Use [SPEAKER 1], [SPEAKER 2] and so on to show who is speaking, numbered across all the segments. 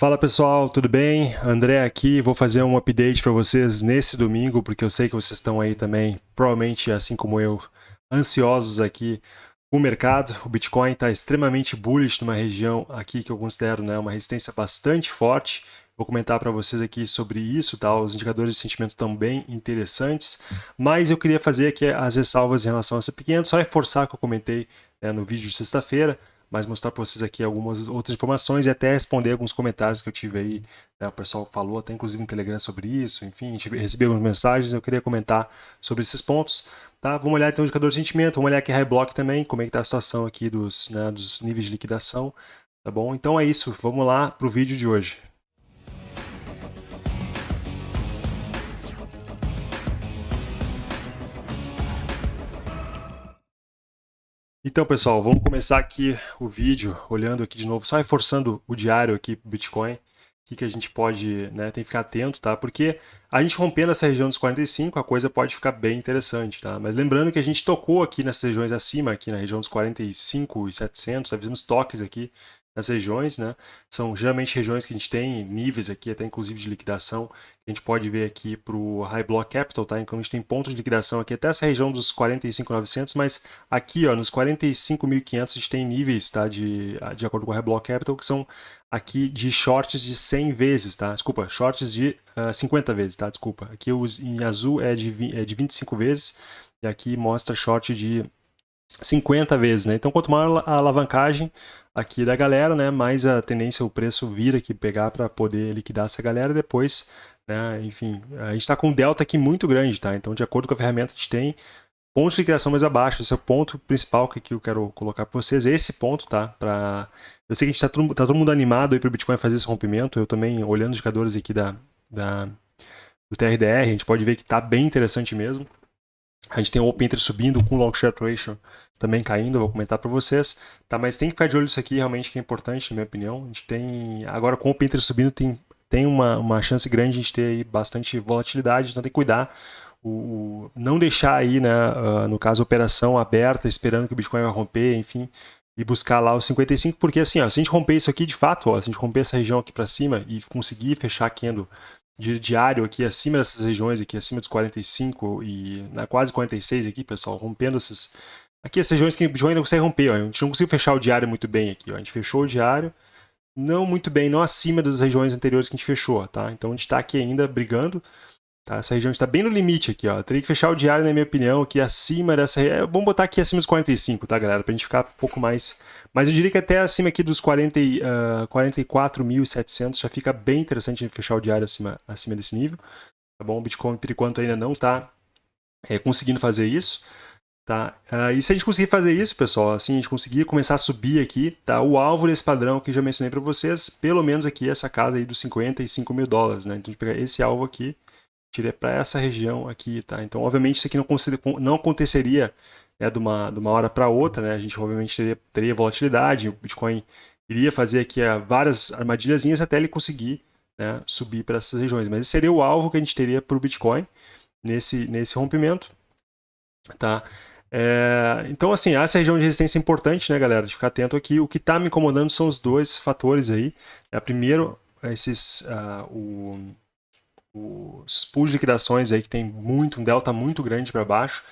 [SPEAKER 1] Fala pessoal, tudo bem? André aqui, vou fazer um update para vocês nesse domingo, porque eu sei que vocês estão aí também, provavelmente assim como eu, ansiosos aqui o mercado. O Bitcoin está extremamente bullish numa região aqui que eu considero né, uma resistência bastante forte. Vou comentar para vocês aqui sobre isso, tá? os indicadores de sentimento também interessantes, mas eu queria fazer aqui as ressalvas em relação a essa pequena, só reforçar o que eu comentei né, no vídeo de sexta-feira, mas mostrar para vocês aqui algumas outras informações e até responder alguns comentários que eu tive aí. Né? O pessoal falou até inclusive no Telegram sobre isso, enfim, recebi algumas mensagens, eu queria comentar sobre esses pontos. Tá? Vamos olhar então o indicador de sentimento, vamos olhar aqui High Block também, como é que está a situação aqui dos, né, dos níveis de liquidação. Tá bom? Então é isso, vamos lá para o vídeo de hoje. Então, pessoal, vamos começar aqui o vídeo, olhando aqui de novo, só reforçando o diário aqui para o Bitcoin, o que, que a gente pode, né, tem que ficar atento, tá? Porque a gente rompendo essa região dos 45, a coisa pode ficar bem interessante, tá? Mas lembrando que a gente tocou aqui nessas regiões acima, aqui na região dos 45 e 700, fizemos toques aqui nas regiões, né? São geralmente regiões que a gente tem níveis aqui, até inclusive de liquidação, a gente pode ver aqui para o High Block Capital, tá? Então a gente tem pontos de liquidação aqui até essa região dos 45.900, mas aqui, ó, nos 45.500 a gente tem níveis, tá? De, de acordo com o High Block Capital, que são aqui de shorts de 100 vezes, tá? Desculpa, shorts de uh, ah, 50 vezes, tá? Desculpa. Aqui os, em azul é de, é de 25 vezes, e aqui mostra short de 50 vezes, né? Então, quanto maior a alavancagem aqui da galera, né, mais a tendência o preço vir aqui pegar para poder liquidar essa galera depois, né? Enfim, a gente está com um delta aqui muito grande, tá? Então, de acordo com a ferramenta, a gente tem pontos de liquidação mais abaixo. Esse é o ponto principal que eu quero colocar para vocês. Esse ponto, tá? Pra... Eu sei que a gente está todo, tá todo mundo animado aí para o Bitcoin fazer esse rompimento. Eu também, olhando os indicadores aqui da, da, do TRDR, a gente pode ver que está bem interessante mesmo. A gente tem o Open Interest subindo com o Long Short Ratio também caindo, vou comentar para vocês. Tá, mas tem que ficar de olho isso aqui, realmente que é importante, na minha opinião. A gente tem, agora com o Open Interest subindo, tem, tem uma, uma chance grande de a gente ter aí bastante volatilidade, então tem que cuidar. O, o não deixar aí, né, uh, no caso, operação aberta, esperando que o Bitcoin vai romper, enfim, e buscar lá os 55, porque assim, ó, se a gente romper isso aqui de fato, ó, se a gente romper essa região aqui para cima e conseguir fechar a candle de diário aqui acima dessas regiões aqui, acima dos 45 e na quase 46 aqui, pessoal, rompendo essas aqui as regiões que o Bitcoin não consegue romper, ó, a gente não conseguiu fechar o diário muito bem aqui, ó, a gente fechou o diário não muito bem, não acima das regiões anteriores que a gente fechou, tá? Então a gente está aqui ainda brigando Tá? Essa região está bem no limite aqui, ó. Teria que fechar o diário, na minha opinião, aqui acima dessa... É, vamos botar aqui acima dos 45, tá, galera? Pra gente ficar um pouco mais... Mas eu diria que até acima aqui dos 40, uh, 44.700 já fica bem interessante fechar o diário acima, acima desse nível. Tá bom? O Bitcoin, por enquanto, ainda não está é, conseguindo fazer isso. Tá? Uh, e se a gente conseguir fazer isso, pessoal, assim, a gente conseguir começar a subir aqui, tá? o alvo desse padrão que já mencionei para vocês, pelo menos aqui essa casa aí dos 55 mil dólares. Né? Então a gente pegar esse alvo aqui, tirei para essa região aqui, tá? Então, obviamente, isso aqui não, não aconteceria né, de, uma, de uma hora para outra, né? A gente, obviamente, teria, teria volatilidade, o Bitcoin iria fazer aqui uh, várias armadilhazinhas até ele conseguir né, subir para essas regiões. Mas esse seria o alvo que a gente teria para o Bitcoin nesse, nesse rompimento, tá? É, então, assim, essa região de resistência é importante, né, galera, de ficar atento aqui. O que está me incomodando são os dois fatores aí. É, primeiro, esses, uh, o, os pools de liquidações aí que tem muito, um delta muito grande para baixo.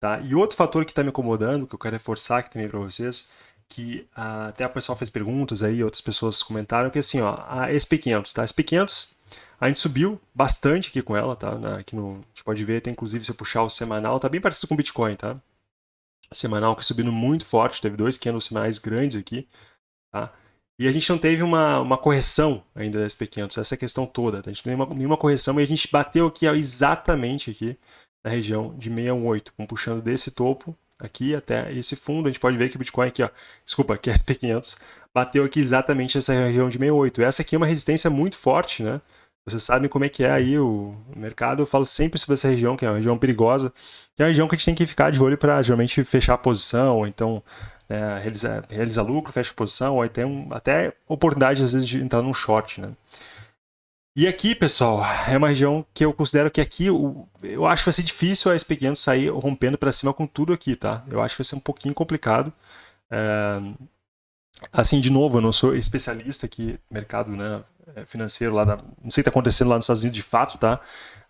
[SPEAKER 1] Tá? E outro fator que está me incomodando, que eu quero reforçar aqui também para vocês, que ah, até a pessoa fez perguntas aí, outras pessoas comentaram, que assim, ó, a SP500, tá? A SP500, a gente subiu bastante aqui com ela, tá? Na, aqui no, a gente pode ver, tem inclusive se eu puxar o semanal, tá bem parecido com o Bitcoin, tá? O semanal que subindo muito forte, teve dois candles semanais grandes aqui, tá? E a gente não teve uma, uma correção ainda da SP500, essa é questão toda. Tá? A gente não teve nenhuma correção e a gente bateu aqui exatamente aqui na região de 618, puxando desse topo aqui até esse fundo. A gente pode ver que o Bitcoin aqui, ó, desculpa, aqui é SP500, bateu aqui exatamente essa região de 68. Essa aqui é uma resistência muito forte, né? Vocês sabem como é que é aí o mercado. Eu falo sempre sobre essa região, que é uma região perigosa, que é uma região que a gente tem que ficar de olho para geralmente fechar a posição, ou então é, realizar, realizar lucro, fecha posição, ou tem um, até oportunidade às vezes de entrar num short, né? E aqui, pessoal, é uma região que eu considero que aqui, eu, eu acho que vai ser difícil a SP500 sair rompendo para cima com tudo aqui, tá? Eu acho que vai ser um pouquinho complicado. É, assim, de novo, eu não sou especialista aqui mercado né, financeiro lá, da, não sei o que está acontecendo lá nos Estados Unidos de fato, tá?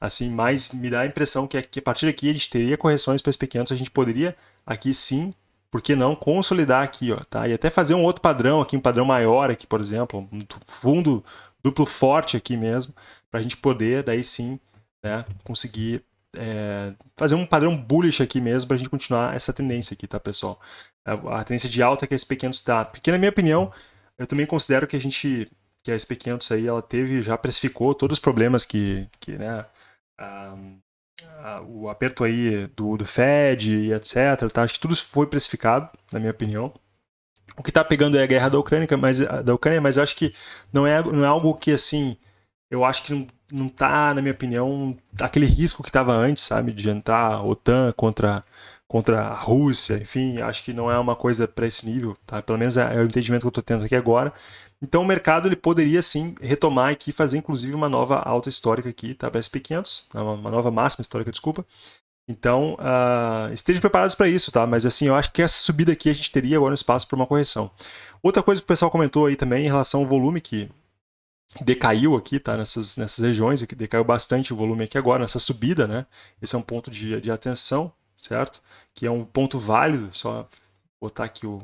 [SPEAKER 1] Assim, mas me dá a impressão que, que a partir daqui a gente teria correções para pequenos, a gente poderia aqui sim, por que não, consolidar aqui, ó, tá? E até fazer um outro padrão aqui, um padrão maior aqui, por exemplo, um fundo duplo forte aqui mesmo, para a gente poder, daí sim, né, conseguir é, fazer um padrão bullish aqui mesmo para a gente continuar essa tendência aqui, tá, pessoal? A, tendência de alta que a SP500 está. Porque, na minha opinião, eu também considero que a gente, que a SP500 aí, ela teve, já precificou todos os problemas que, que né, a, o aperto aí do, do Fed e etc, tá? Acho que tudo foi precificado, na minha opinião. O que está pegando é a guerra da Ucrânia, mas, da Ucrânia, mas eu acho que não é, não é algo que, assim, eu acho que não, não tá, na minha opinião, aquele risco que estava antes, sabe, de entrar a OTAN contra, contra a Rússia, enfim, acho que não é uma coisa para esse nível, tá? Pelo menos é, é o entendimento que eu estou tendo aqui agora. Então o mercado ele poderia sim retomar aqui, fazer inclusive uma nova alta histórica aqui, tá? Para SP500, né? uma nova máxima histórica, desculpa. Então, uh, estejam preparados para isso, tá? Mas assim, eu acho que essa subida aqui a gente teria agora um espaço para uma correção. Outra coisa que o pessoal comentou aí também em relação ao volume que decaiu aqui, tá? Nessas, nessas regiões, que decaiu bastante o volume aqui agora, nessa subida, né? Esse é um ponto de, de atenção, certo? Que é um ponto válido, só botar aqui o,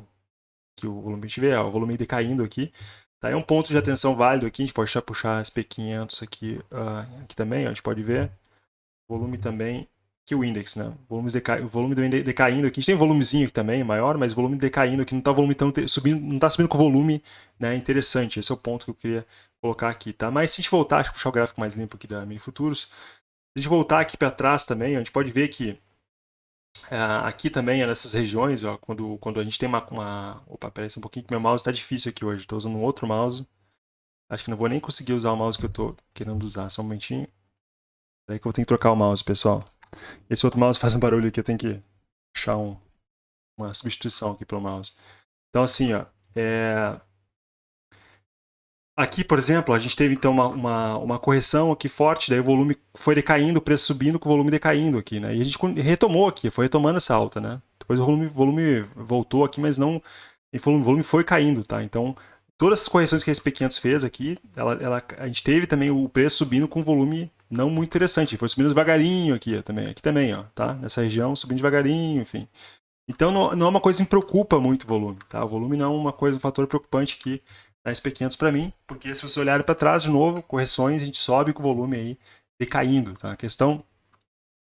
[SPEAKER 1] que o volume vê, ó, o volume decaindo aqui. Tá? É um ponto de atenção válido aqui, a gente pode já puxar SP500 aqui, uh, aqui também, ó, a gente pode ver. Volume também, que o index, né? Volumes deca... O volume decaindo aqui, a gente tem um volumezinho aqui também, maior, mas volume decaindo aqui, não está volume tão subindo, não está subindo com volume né, interessante. Esse é o ponto que eu queria colocar aqui, tá? Mas se a gente voltar, deixa eu puxar o gráfico mais limpo aqui da Mini Futuros. Se a gente voltar aqui para trás também, a gente pode ver que aqui também, nessas regiões, ó, quando, quando a gente tem uma, uma... Opa, parece um pouquinho que meu mouse está difícil aqui hoje. Estou usando um outro mouse. Acho que não vou nem conseguir usar o mouse que eu estou querendo usar. Só um momentinho. Peraí que eu ter que trocar o mouse, pessoal. Esse outro mouse faz um barulho aqui, eu tenho que achar um, uma substituição aqui para o mouse. Então, assim, ó, é, Aqui, por exemplo, a gente teve então uma, uma, uma, correção aqui forte, daí o volume foi decaindo, o preço subindo com o volume decaindo aqui, né? E a gente retomou aqui, foi retomando essa alta, né? Depois o volume, volume voltou aqui, mas não... O volume foi caindo, tá? Então, todas as correções que a SP500 fez aqui, ela, ela, a gente teve também o preço subindo com volume não muito interessante. Foi subindo devagarinho aqui também, aqui também, ó, tá? Nessa região, subindo devagarinho, enfim. Então, não, não é uma coisa que preocupa muito o volume, tá? O volume não é uma coisa, um fator preocupante que da SP500 para mim, porque se você olhar para trás de novo, correções, a gente sobe com o volume aí decaindo. Tá? A questão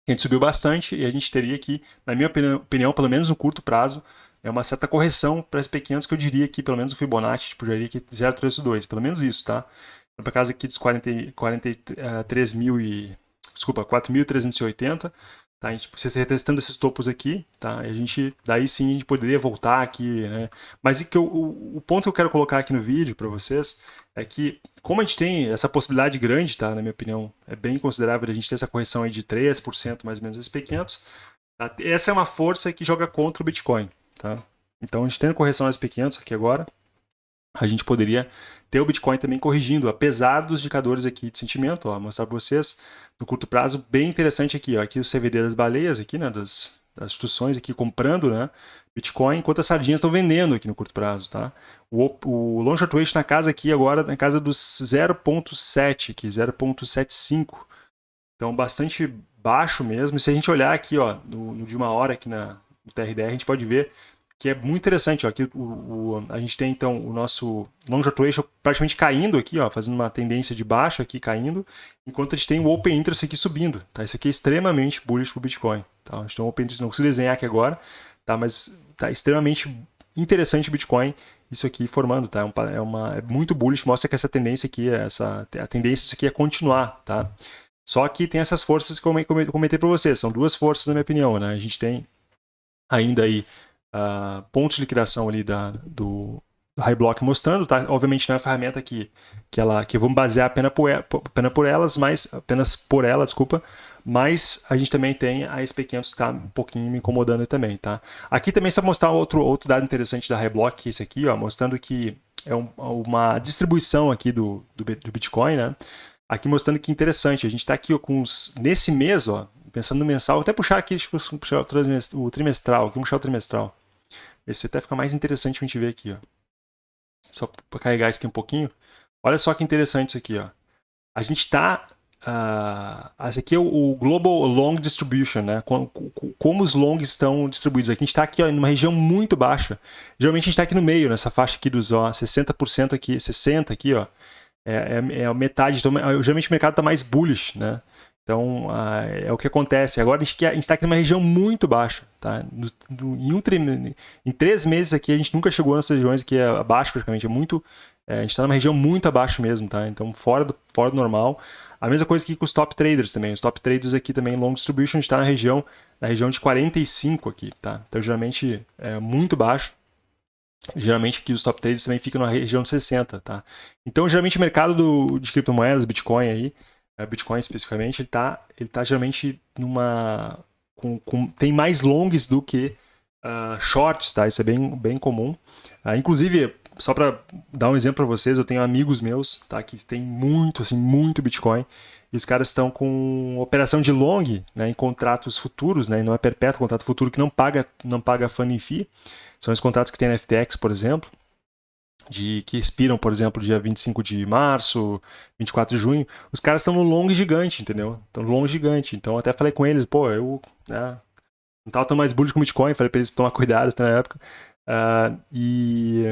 [SPEAKER 1] a gente subiu bastante e a gente teria aqui, na minha opinião, pelo menos no curto prazo, é uma certa correção para SP500 que eu diria que pelo menos o Fibonacci, tipo, diria que 0,32, pelo menos isso, tá? Para casa aqui dos 40, 43 mil e desculpa, 4.380, Tá? A gente precisa retestando esses topos aqui, tá? a gente, daí sim a gente poderia voltar aqui, né? Mas que eu, o, o, ponto que eu quero colocar aqui no vídeo para vocês é que, como a gente tem essa possibilidade grande, tá? Na minha opinião, é bem considerável a gente ter essa correção aí de 3% mais ou menos SP500, tá? essa é uma força que joga contra o Bitcoin, tá? Então a gente tendo correção SP500 aqui agora, a gente poderia ter o Bitcoin também corrigindo, apesar dos indicadores aqui de sentimento, ó, mostrar para vocês no curto prazo, bem interessante aqui, ó, aqui o CVD das baleias, aqui, né, das, das instituições aqui comprando, né, Bitcoin, enquanto as sardinhas estão vendendo aqui no curto prazo, tá? O, o long short rate na casa aqui agora, na casa dos 0.7 aqui, 0.75, então bastante baixo mesmo, e se a gente olhar aqui, ó, no, no de uma hora aqui na, no TRDR, a gente pode ver que é muito interessante. Ó, aqui o, o, a gente tem então o nosso long short ratio praticamente caindo aqui, ó, fazendo uma tendência de baixa aqui, caindo, enquanto a gente tem o open interest aqui subindo. Tá? Isso aqui é extremamente bullish para o Bitcoin. Tá? A gente tem um open interest, não consigo desenhar aqui agora, tá? mas tá extremamente interessante o Bitcoin isso aqui formando, tá? É, é, uma, é muito bullish, mostra que essa tendência aqui, essa, a tendência disso aqui é continuar, tá? Só que tem essas forças que eu comentei para vocês, são duas forças na minha opinião, né? A gente tem ainda aí uh, pontos de liquidação ali da, do, do High Block mostrando, tá? Obviamente não é a ferramenta que, que, ela, que vamos basear apenas por, apenas por elas, mas apenas por ela, desculpa, mas a gente também tem a SP500 que está um pouquinho me incomodando também, tá? Aqui também só mostrar outro, outro dado interessante da High Block, que é esse aqui, ó, mostrando que é um, uma distribuição aqui do, do, do, Bitcoin, né? Aqui mostrando que interessante, a gente está aqui ó, com os, nesse mês, ó, pensando no mensal, vou até puxar aqui, tipo, puxar o trimestral, aqui puxar o trimestral. Esse até fica mais interessante a gente ver aqui, ó. Só para carregar isso aqui um pouquinho. Olha só que interessante isso aqui, ó. A gente está uh, esse aqui é o, Global Long Distribution, né? Como, como, os longs estão distribuídos. Aqui a gente está aqui ó, em uma região muito baixa. Geralmente a gente está aqui no meio, nessa faixa aqui dos ó, 60% aqui, 60 aqui, ó. É, é, é metade. Então, geralmente o mercado está mais bullish, né? Então, uh, é o que acontece. Agora a gente está aqui numa região muito baixa. Tá? No, no, em, um, em três meses aqui, a gente nunca chegou nessas regiões aqui abaixo, praticamente. É muito, é, a gente está numa região muito abaixo mesmo. Tá? Então, fora do, fora do normal. A mesma coisa aqui com os top traders também. Os top traders aqui também, long distribution, a gente está na região, na região de 45 aqui. Tá? Então, geralmente, é muito baixo. Geralmente aqui os top traders também ficam na região de 60. Tá? Então, geralmente o mercado do, de criptomoedas, Bitcoin aí, é, Bitcoin especificamente, ele está ele tá geralmente numa. Com, com, tem mais longs do que uh, shorts, tá? Isso é bem, bem comum. Uh, inclusive, só para dar um exemplo para vocês, eu tenho amigos meus, tá? Que tem muito, assim, muito Bitcoin. E os caras estão com operação de long, né? Em contratos futuros, né? não é perpétuo, contrato futuro que não paga, não paga funding fee. São os contratos que tem na FTX, por exemplo de que expiram, por exemplo, dia 25 de março, 24 de junho, os caras estão no long gigante, entendeu? Estão no long gigante. Então até falei com eles, pô, eu né, não tava tão mais bullish com Bitcoin, falei para eles tomar cuidado até na época. Uh, e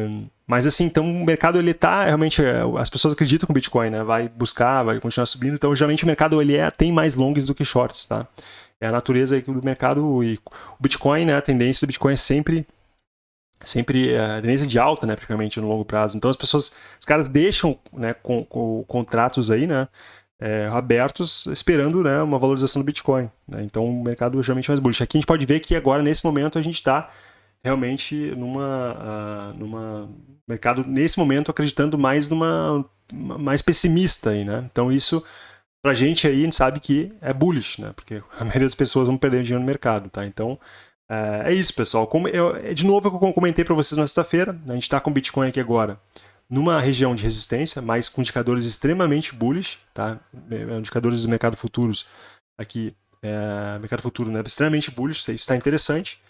[SPEAKER 1] mas assim, então o mercado ele tá realmente as pessoas acreditam o Bitcoin, né, vai buscar, vai continuar subindo. Então geralmente o mercado ele é, tem mais longs do que shorts, tá? É a natureza do mercado e o Bitcoin, né, a tendência do Bitcoin é sempre sempre a eh, tendência de alta, né, praticamente no longo prazo. Então as pessoas, os caras deixam, né, com, com contratos aí, né, é, abertos, esperando, né, uma valorização do Bitcoin. Né? Então o mercado é geralmente mais bullish. Aqui a gente pode ver que agora nesse momento a gente está realmente numa, uh, numa mercado nesse momento acreditando mais numa mais pessimista aí, né? Então isso pra gente aí a gente sabe que é bullish, né? Porque a maioria das pessoas vão perder dinheiro no mercado, tá? Então é, é isso, pessoal. Como eu, é de novo, eu comentei para vocês na sexta-feira, a gente está com o Bitcoin aqui agora numa região de resistência, mas com indicadores extremamente bullish, tá? É, indicadores do mercado futuros aqui, é, mercado futuro né? extremamente bullish, isso está interessante.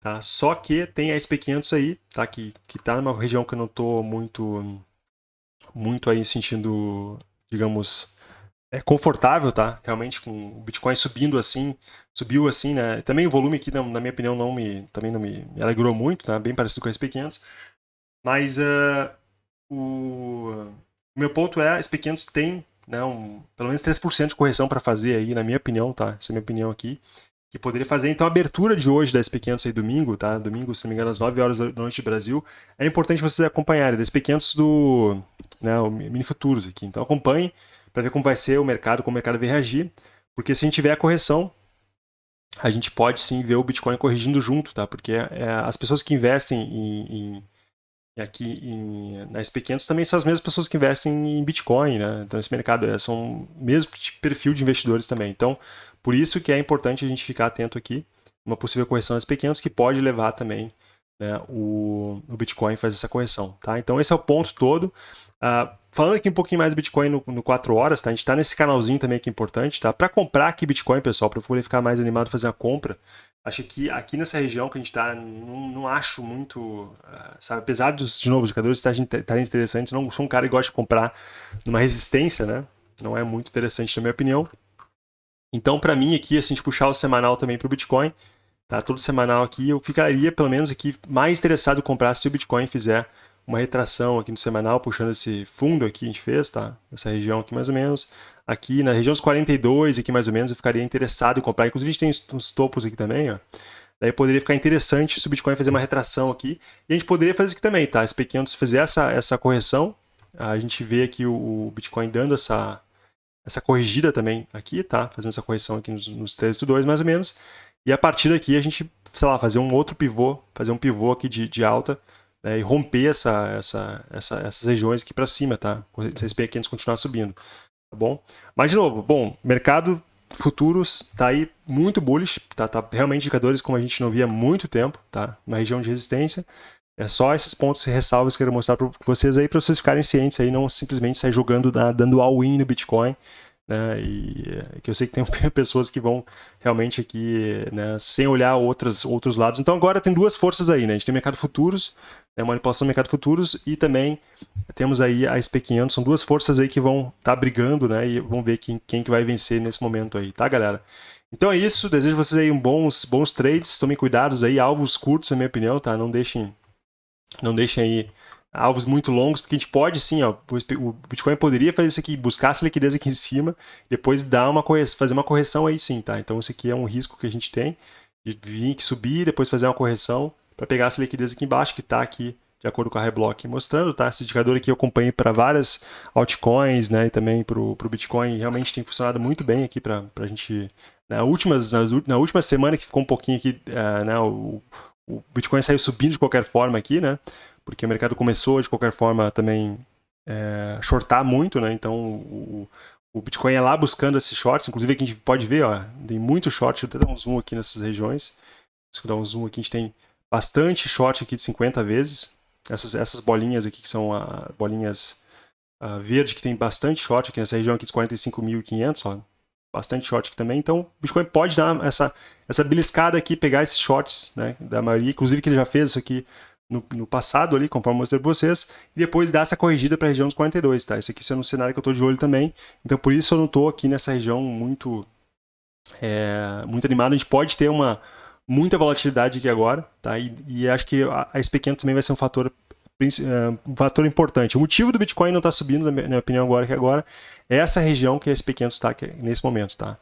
[SPEAKER 1] Tá? Só que tem a SP500 aí, tá? que está numa região que eu não estou muito, muito aí sentindo, digamos, é confortável, tá? Realmente com o Bitcoin subindo assim, subiu assim, né? Também o volume aqui, na, minha opinião, não me, também não me, alegrou muito, tá? Bem parecido com a SP500. Mas uh, o, meu ponto é, a SP500 tem né, um, pelo menos 3% de correção para fazer aí, na minha opinião, tá? Essa é a minha opinião aqui. Que poderia fazer. Então, a abertura de hoje da SP500 aí domingo, tá? Domingo, se não me engano, às 9 horas da noite do Brasil. É importante vocês acompanharem. Da SP500 do né, o Mini Futuros aqui. Então, acompanhem para ver como vai ser o mercado, como o mercado vai reagir. Porque se a gente tiver a correção, a gente pode sim ver o Bitcoin corrigindo junto, tá? Porque é, as pessoas que investem em, em aqui em, na SP500 também são as mesmas pessoas que investem em Bitcoin, né? Então esse mercado é, são o mesmo perfil de investidores também. Então, por isso que é importante a gente ficar atento aqui, uma possível correção nas SP500 que pode levar também né, o, o Bitcoin fazer essa correção, tá? Então esse é o ponto todo. Uh, falando aqui um pouquinho mais do Bitcoin no, no 4 horas, tá? A gente está nesse canalzinho também que é importante, tá? Para comprar aqui Bitcoin, pessoal, para poder ficar mais animado fazer a compra, acho que aqui nessa região que a gente está, não, não, acho muito, uh, sabe? Apesar dos, de novo, os jogadores estarem interessantes, não sou um cara que gosta de comprar numa resistência, né? Não é muito interessante na minha opinião. Então, para mim aqui, assim, a gente puxar o semanal também para o Bitcoin, tá? Todo semanal aqui, eu ficaria, pelo menos aqui, mais interessado em comprar se o Bitcoin fizer uma retração aqui no semanal, puxando esse fundo aqui, a gente fez, tá? Essa região aqui mais ou menos. Aqui na região dos 42, aqui mais ou menos, eu ficaria interessado em comprar. Inclusive a gente tem uns topos aqui também, ó. Daí poderia ficar interessante se o Bitcoin fazer uma retração aqui. E a gente poderia fazer aqui também, tá? SP500 fizer essa, essa correção, a gente vê aqui o, o Bitcoin dando essa, essa corrigida também aqui, tá? Fazendo essa correção aqui nos, nos 3.2 mais ou menos. E a partir daqui a gente, sei lá, fazer um outro pivô, fazer um pivô aqui de, de alta né, e romper essa, essa, essa, essas regiões aqui para cima, tá? Se esse P500 continuar subindo, tá bom? Mas, de novo, bom, mercado futuros tá aí muito bullish, tá, tá realmente indicadores como a gente não via há muito tempo, tá? Na região de resistência. É só esses pontos ressalvas que eu quero mostrar para vocês aí, para vocês ficarem cientes aí, não simplesmente sair jogando, dando all-in no Bitcoin, né? E é, que eu sei que tem pessoas que vão realmente aqui, né, sem olhar outras, outros lados. Então agora tem duas forças aí, né? A gente tem mercado futuros, né, manipulação do mercado futuros e também temos aí a SP500, são duas forças aí que vão estar tá brigando, né? E vamos ver quem, quem que vai vencer nesse momento aí, tá, galera? Então é isso, desejo vocês aí um bons, bons trades, tomem cuidados aí, alvos curtos, na minha opinião, tá? Não deixem, não deixem aí alvos muito longos, porque a gente pode sim, ó, o Bitcoin poderia fazer isso aqui, buscar essa liquidez aqui em cima, depois dar uma fazer uma correção aí sim, tá? Então isso aqui é um risco que a gente tem, de vir aqui subir, depois fazer uma correção, para pegar essa liquidez aqui embaixo, que está aqui de acordo com a Reblock mostrando, tá? Esse indicador aqui eu acompanhei para várias altcoins, né? E também para o Bitcoin, realmente tem funcionado muito bem aqui para a gente... Na, últimas, nas, na última semana que ficou um pouquinho aqui, uh, né? O, o Bitcoin saiu subindo de qualquer forma aqui, né? Porque o mercado começou de qualquer forma também é, shortar muito, né? Então o, o Bitcoin é lá buscando esses shorts, inclusive aqui a gente pode ver, ó, tem muito short, deixa eu até dar um zoom aqui nessas regiões. Se eu dar um zoom aqui, a gente tem bastante short aqui de 50 vezes. Essas, essas bolinhas aqui que são a, bolinhas a verde, que tem bastante short aqui nessa região aqui de 45.500, ó. Bastante short aqui também. Então, o Bitcoin pode dar essa, essa beliscada aqui, pegar esses shorts, né, da maioria. Inclusive que ele já fez isso aqui no, no, passado ali, conforme mostrei para vocês, e depois dar essa corrigida para a região dos 42, tá? Esse aqui sendo um cenário que eu estou de olho também, então por isso eu não estou aqui nessa região muito, é, muito animado. A gente pode ter uma muita volatilidade aqui agora, tá? E, e acho que a, a SP500 também vai ser um fator é, um fator importante. O motivo do Bitcoin não estar tá subindo, na minha, opinião, agora que agora, é essa região que a SP500 está nesse momento, tá?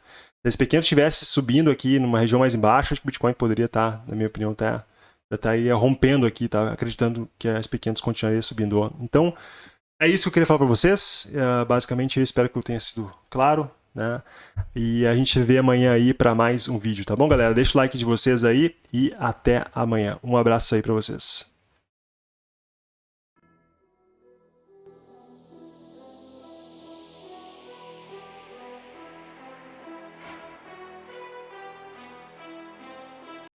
[SPEAKER 1] Se a SP500 estivesse subindo aqui numa região mais embaixo, acho que o Bitcoin poderia estar, tá, na minha opinião, até já está aí rompendo aqui, tá acreditando que as pequenas continuaria subindo. Então, é isso que eu queria falar para vocês. Uh, basicamente, eu espero que eu tenha sido claro. Né? E a gente vê amanhã aí para mais um vídeo, tá bom, galera? Deixa o like de vocês aí e até amanhã. Um abraço aí para vocês.